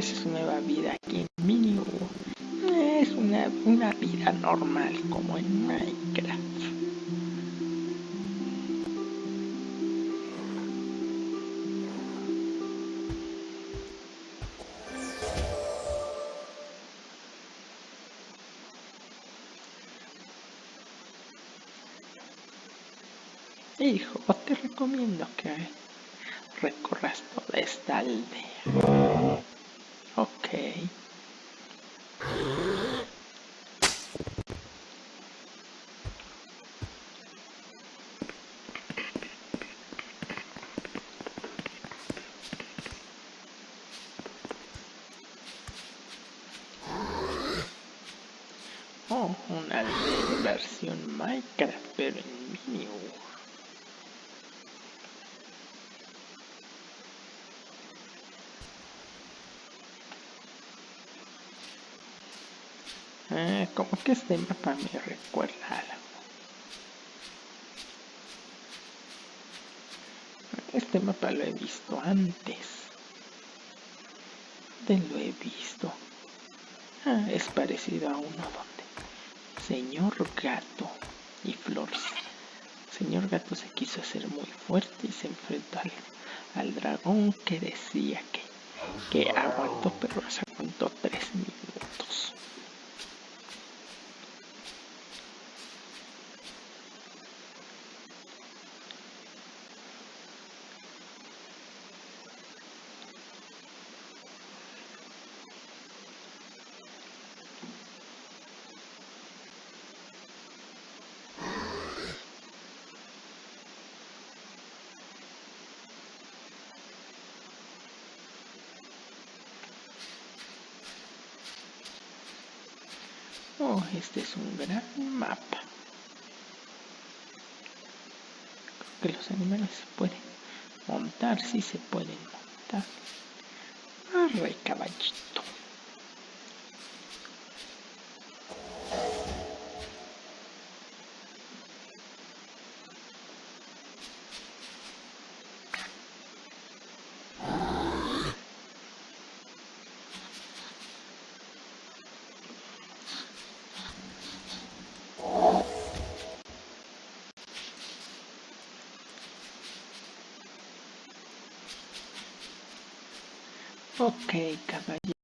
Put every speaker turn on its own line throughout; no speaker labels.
¿qué le parece su nueva vida aquí en Mini Es una, una vida normal como en Minecraft. Hijo, te recomiendo que recorras toda esta aldea. Oh, una versión Minecraft, pero en mini. Ah, como que este mapa me recuerda algo. Este mapa lo he visto antes. ¿Dónde lo he visto? Ah, es parecido a uno donde Señor Gato y Flores. Señor Gato se quiso hacer muy fuerte y se enfrentó al, al dragón que decía que, que aguantó, pero se aguantó tres minutos. Oh, este es un gran mapa. Creo que los animales se pueden montar, sí se pueden montar. Arre, caballito. Ok, caballito,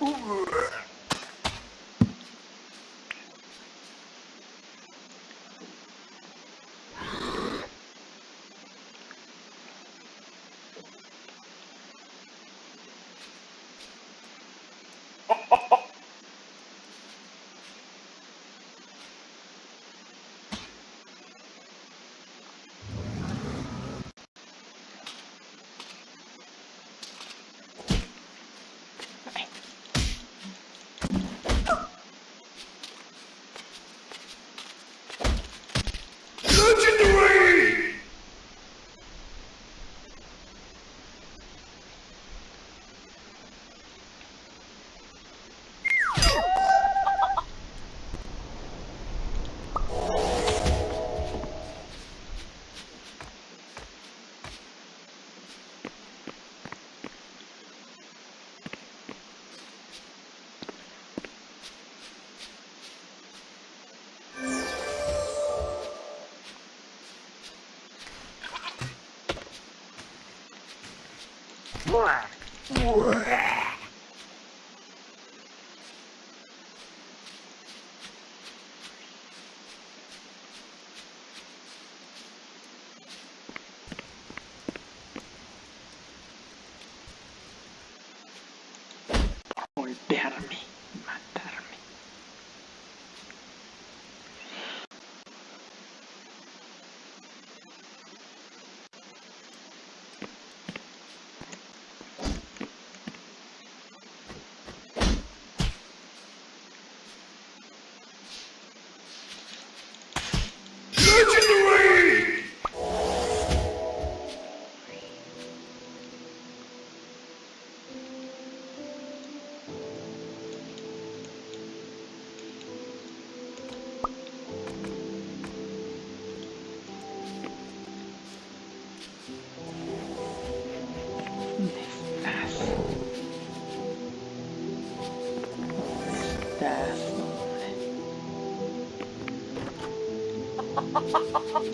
Oh, Ué. Ué. Ha ha ha ha!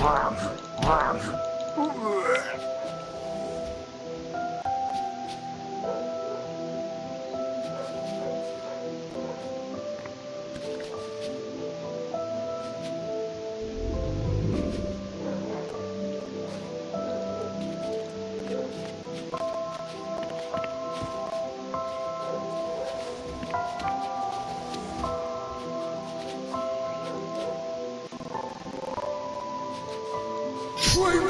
Run, run.
Destroy!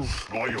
Oof. Now you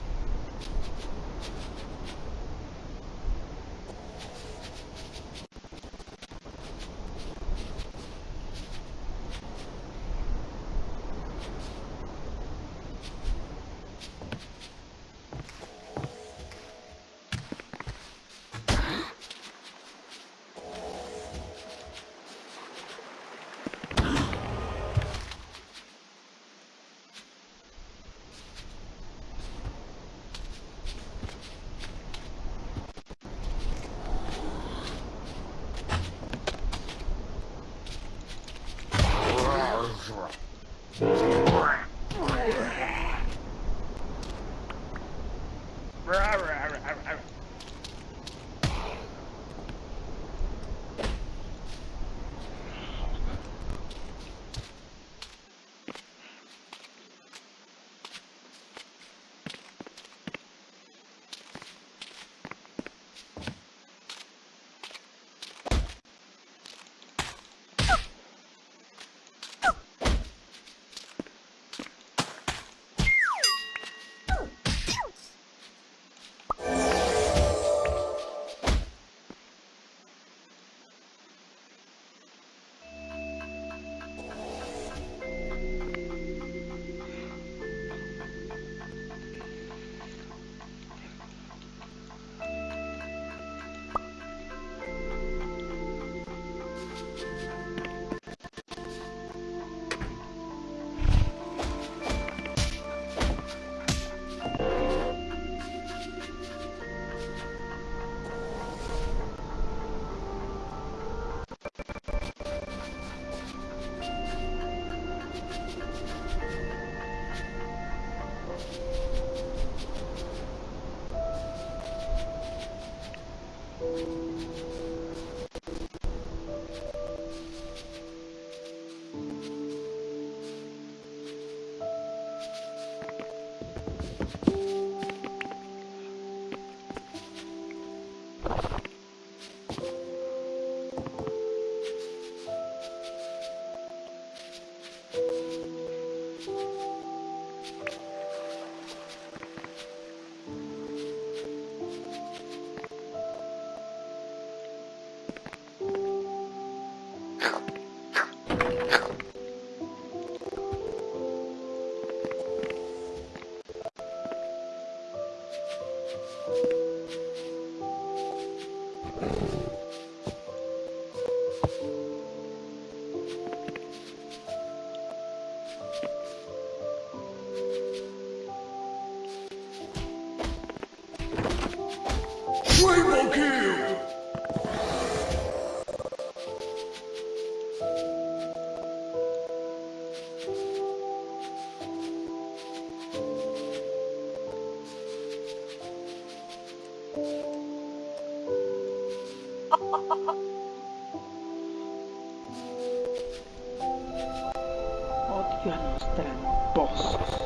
Odio a los tramposos.